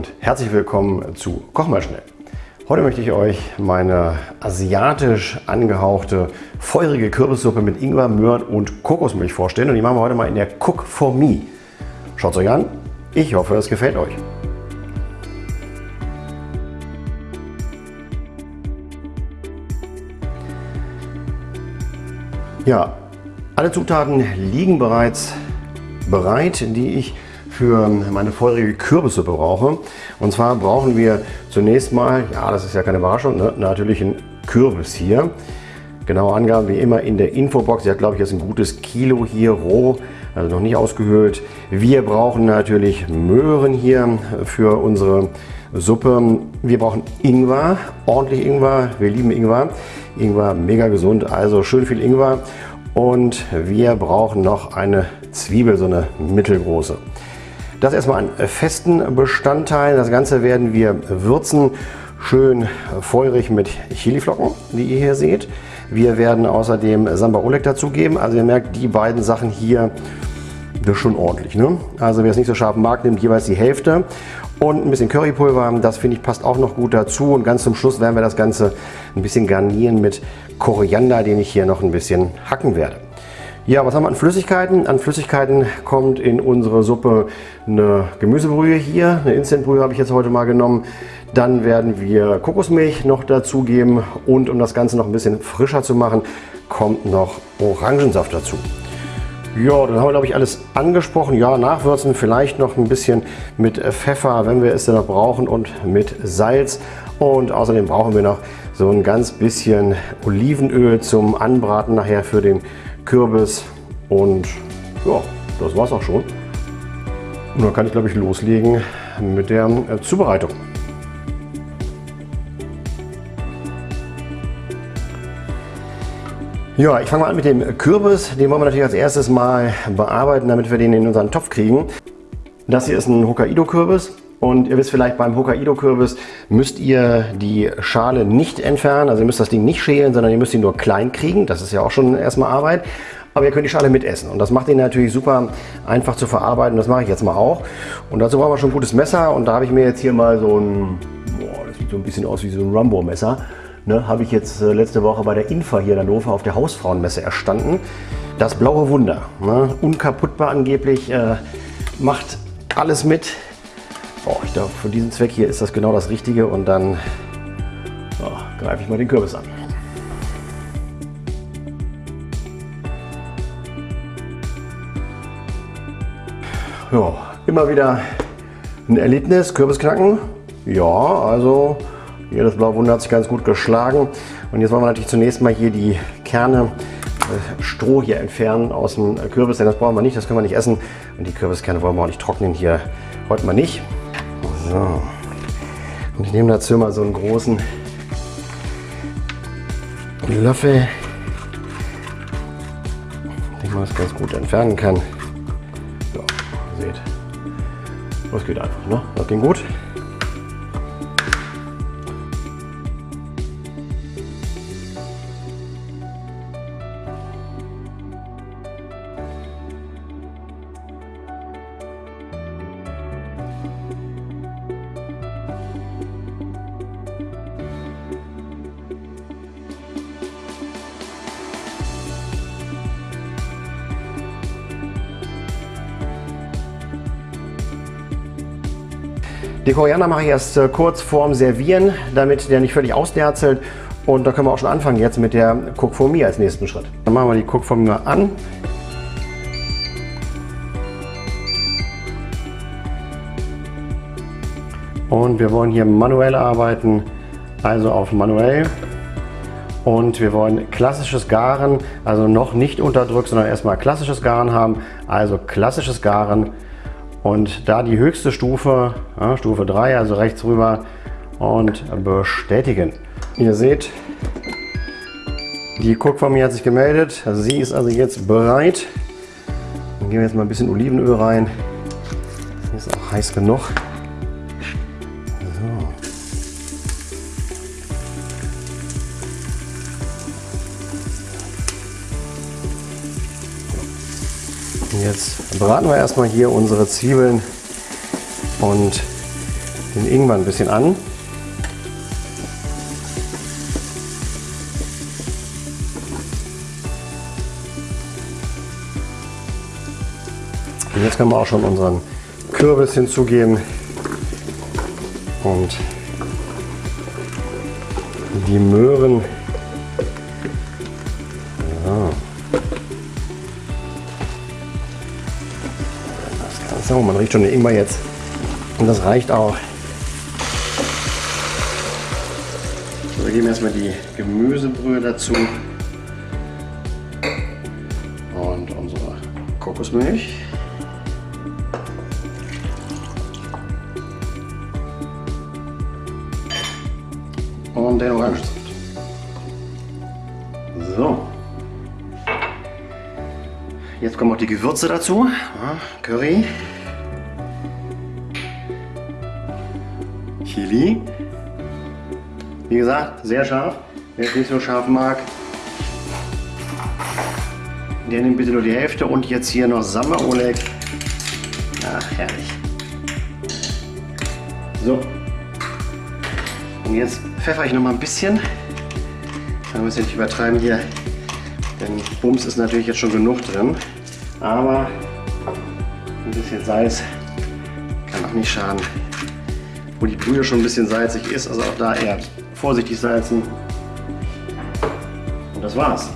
Und herzlich willkommen zu Koch mal schnell. Heute möchte ich euch meine asiatisch angehauchte feurige Kürbissuppe mit Ingwer, Möhren und Kokosmilch vorstellen und die machen wir heute mal in der Cook for Me. Schaut euch an. Ich hoffe, es gefällt euch. Ja, alle Zutaten liegen bereits bereit, die ich für meine feurige Kürbissuppe brauche. Und zwar brauchen wir zunächst mal, ja das ist ja keine Überraschung, ne, natürlich einen Kürbis hier. Genaue Angaben wie immer in der Infobox. Sie hat glaube ich jetzt ein gutes Kilo hier roh, also noch nicht ausgehöhlt. Wir brauchen natürlich Möhren hier für unsere Suppe. Wir brauchen Ingwer, ordentlich Ingwer. Wir lieben Ingwer. Ingwer mega gesund, also schön viel Ingwer. Und wir brauchen noch eine Zwiebel, so eine mittelgroße. Das erstmal an festen Bestandteil. Das Ganze werden wir würzen. Schön feurig mit Chiliflocken, die ihr hier seht. Wir werden außerdem Samba Oleg dazugeben. Also ihr merkt, die beiden Sachen hier, das ist schon ordentlich. Ne? Also wer es nicht so scharf mag, nimmt jeweils die Hälfte. Und ein bisschen Currypulver, das finde ich passt auch noch gut dazu. Und ganz zum Schluss werden wir das Ganze ein bisschen garnieren mit Koriander, den ich hier noch ein bisschen hacken werde. Ja, was haben wir an Flüssigkeiten? An Flüssigkeiten kommt in unsere Suppe eine Gemüsebrühe hier. Eine Instantbrühe habe ich jetzt heute mal genommen. Dann werden wir Kokosmilch noch dazugeben und um das Ganze noch ein bisschen frischer zu machen, kommt noch Orangensaft dazu. Ja, dann haben wir glaube ich alles angesprochen. Ja, nachwürzen vielleicht noch ein bisschen mit Pfeffer, wenn wir es denn noch brauchen und mit Salz. Und außerdem brauchen wir noch so ein ganz bisschen Olivenöl zum Anbraten nachher für den Kürbis und ja, das war's auch schon. Und dann kann ich glaube ich loslegen mit der äh, Zubereitung. Ja, ich fange mal an mit dem Kürbis. Den wollen wir natürlich als erstes mal bearbeiten, damit wir den in unseren Topf kriegen. Das hier ist ein Hokkaido-Kürbis. Und ihr wisst vielleicht, beim Hokkaido-Kürbis müsst ihr die Schale nicht entfernen. Also ihr müsst das Ding nicht schälen, sondern ihr müsst ihn nur klein kriegen. Das ist ja auch schon erstmal Arbeit. Aber ihr könnt die Schale mitessen. Und das macht ihn natürlich super einfach zu verarbeiten. Das mache ich jetzt mal auch. Und dazu brauchen wir schon ein gutes Messer. Und da habe ich mir jetzt hier mal so ein, boah, das sieht so ein bisschen aus wie so ein Rumbo-Messer. Ne, habe ich jetzt äh, letzte Woche bei der Infa hier in Hannover auf der Hausfrauenmesse erstanden. Das blaue Wunder. Ne, unkaputtbar angeblich. Äh, macht alles mit. Oh, ich glaube, für diesen Zweck hier ist das genau das Richtige und dann oh, greife ich mal den Kürbis an. Ja, immer wieder ein Erlebnis, Kürbisknacken. Ja, also hier das Blaue Wunder hat sich ganz gut geschlagen. Und jetzt wollen wir natürlich zunächst mal hier die Kerne äh, Stroh hier entfernen aus dem Kürbis, denn das brauchen wir nicht, das können wir nicht essen. Und die Kürbiskerne wollen wir auch nicht trocknen hier heute mal nicht. So. Und ich nehme dazu mal so einen großen Löffel, den man das ganz gut entfernen kann. So, seht, das geht einfach, ne? Das ging gut. Die Koriander mache ich erst äh, kurz vorm Servieren, damit der nicht völlig ausderzelt. Und da können wir auch schon anfangen jetzt mit der Cook for Me als nächsten Schritt. Dann machen wir die Cook for Me an. Und wir wollen hier manuell arbeiten, also auf manuell. Und wir wollen klassisches Garen, also noch nicht unterdrückt, sondern erstmal klassisches Garen haben. Also klassisches Garen und da die höchste Stufe, ja, Stufe 3, also rechts rüber und bestätigen. Ihr seht, die Cook von mir hat sich gemeldet. Also sie ist also jetzt bereit. Dann geben wir jetzt mal ein bisschen Olivenöl rein. Ist auch heiß genug. Jetzt braten wir erstmal hier unsere Zwiebeln und den Ingwer ein bisschen an. Und jetzt können wir auch schon unseren Kürbis hinzugeben und die Möhren. Ja. Oh, man riecht schon den Ingwer jetzt. Und das reicht auch. So, wir geben erstmal die Gemüsebrühe dazu. Und unsere Kokosmilch. und den Orangensaft. So. Jetzt kommen auch die Gewürze dazu. Curry. Chili. Wie gesagt, sehr scharf. Wer es nicht so scharf mag, der nimmt bitte nur die Hälfte. Und jetzt hier noch Samba Oleg. Ach, herrlich. So, und jetzt pfeffer ich noch mal ein bisschen. Man muss ja nicht übertreiben hier, denn Bums ist natürlich jetzt schon genug drin. Aber ein bisschen Salz kann auch nicht schaden. Wo die Brühe schon ein bisschen salzig ist, also auch da eher vorsichtig salzen. Und das war's.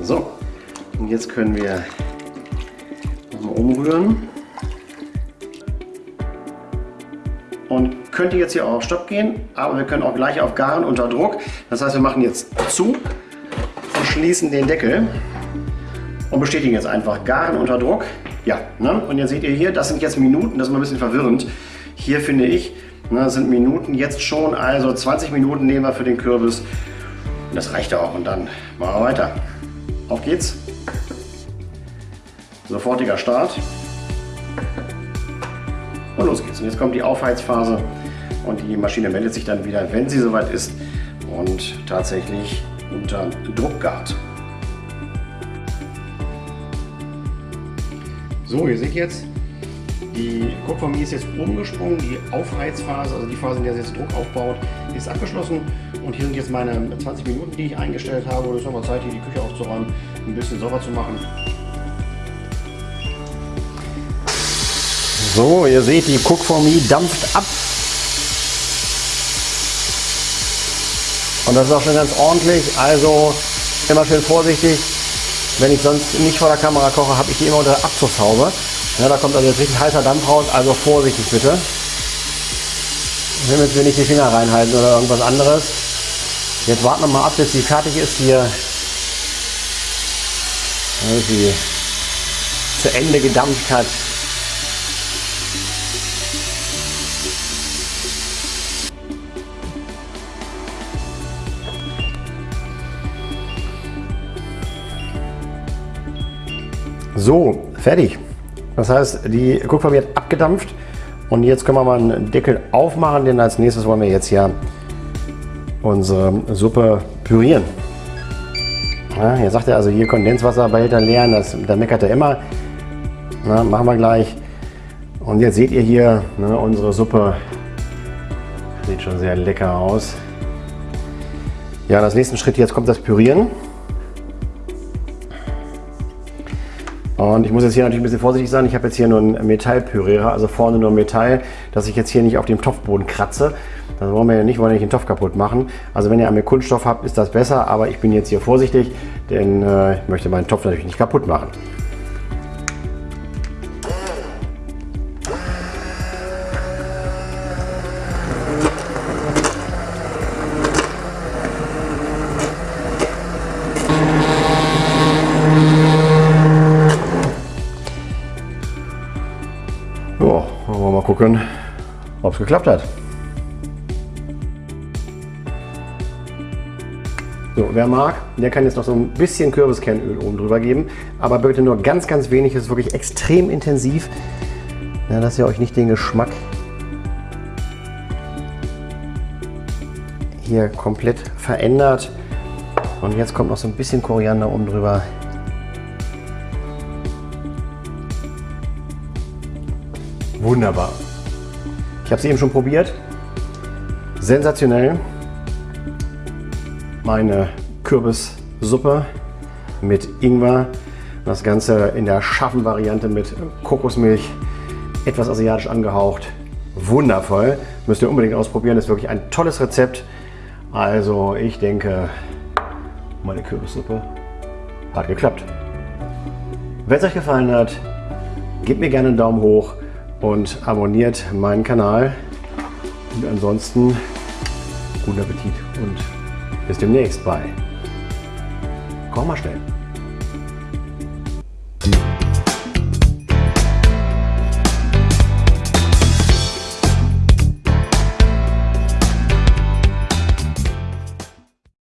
So, und jetzt können wir nochmal umrühren. und könnte jetzt hier auch auf Stopp gehen, aber wir können auch gleich auf Garen unter Druck. Das heißt, wir machen jetzt zu und schließen den Deckel und bestätigen jetzt einfach Garen unter Druck. Ja, ne? und jetzt seht ihr hier, das sind jetzt Minuten, das ist mal ein bisschen verwirrend. Hier finde ich, ne, sind Minuten jetzt schon, also 20 Minuten nehmen wir für den Kürbis. Das reicht auch und dann machen wir weiter. Auf geht's. Sofortiger Start. Und los geht's. Und jetzt kommt die Aufheizphase und die Maschine meldet sich dann wieder, wenn sie soweit ist und tatsächlich unter Druck gart. So, ihr seht jetzt, die Kupfermie ist jetzt umgesprungen, die Aufheizphase, also die Phase, in der sie jetzt Druck aufbaut, ist abgeschlossen. Und hier sind jetzt meine 20 Minuten, die ich eingestellt habe. Es ist nochmal Zeit, hier die Küche aufzuräumen, ein bisschen sauber zu machen. So, ihr seht, die Cookformie dampft ab. Und das ist auch schon ganz ordentlich. Also immer schön vorsichtig. Wenn ich sonst nicht vor der Kamera koche, habe ich die immer unter der Abzugshaube. Ja, da kommt also jetzt richtig heißer Dampf raus. Also vorsichtig bitte. Damit wir nicht die Finger reinhalten oder irgendwas anderes. Jetzt warten wir mal ab, bis sie fertig ist hier. Bis sie zu Ende gedampft hat. So, fertig. Das heißt, die Guckfarbe wird abgedampft und jetzt können wir mal einen Deckel aufmachen, denn als nächstes wollen wir jetzt ja unsere Suppe pürieren. Ja, hier sagt er also hier Kondenswasserbehälter leeren, das, da meckert er immer. Na, machen wir gleich. Und jetzt seht ihr hier ne, unsere Suppe. Sieht schon sehr lecker aus. Ja, das nächste Schritt jetzt kommt das Pürieren. Und ich muss jetzt hier natürlich ein bisschen vorsichtig sein. Ich habe jetzt hier nur einen Metallpürierer, also vorne nur Metall, dass ich jetzt hier nicht auf dem Topfboden kratze. Das wollen wir ja nicht, wollen wir nicht den Topf kaputt machen. Also wenn ihr einmal Kunststoff habt, ist das besser, aber ich bin jetzt hier vorsichtig, denn äh, ich möchte meinen Topf natürlich nicht kaputt machen. Gucken, ob es geklappt hat. So, wer mag, der kann jetzt noch so ein bisschen Kürbiskernöl oben drüber geben, aber bitte nur ganz, ganz wenig. Es ist wirklich extrem intensiv, ja, dass ihr euch nicht den Geschmack hier komplett verändert. Und jetzt kommt noch so ein bisschen Koriander oben drüber. Wunderbar. Ich habe es eben schon probiert. Sensationell. Meine Kürbissuppe mit Ingwer. Das Ganze in der scharfen Variante mit Kokosmilch, etwas asiatisch angehaucht. Wundervoll. Müsst ihr unbedingt ausprobieren. Ist wirklich ein tolles Rezept. Also ich denke, meine Kürbissuppe hat geklappt. Wenn es euch gefallen hat, gebt mir gerne einen Daumen hoch und abonniert meinen Kanal. Und ansonsten guten Appetit und bis demnächst bei Koch mal schnell.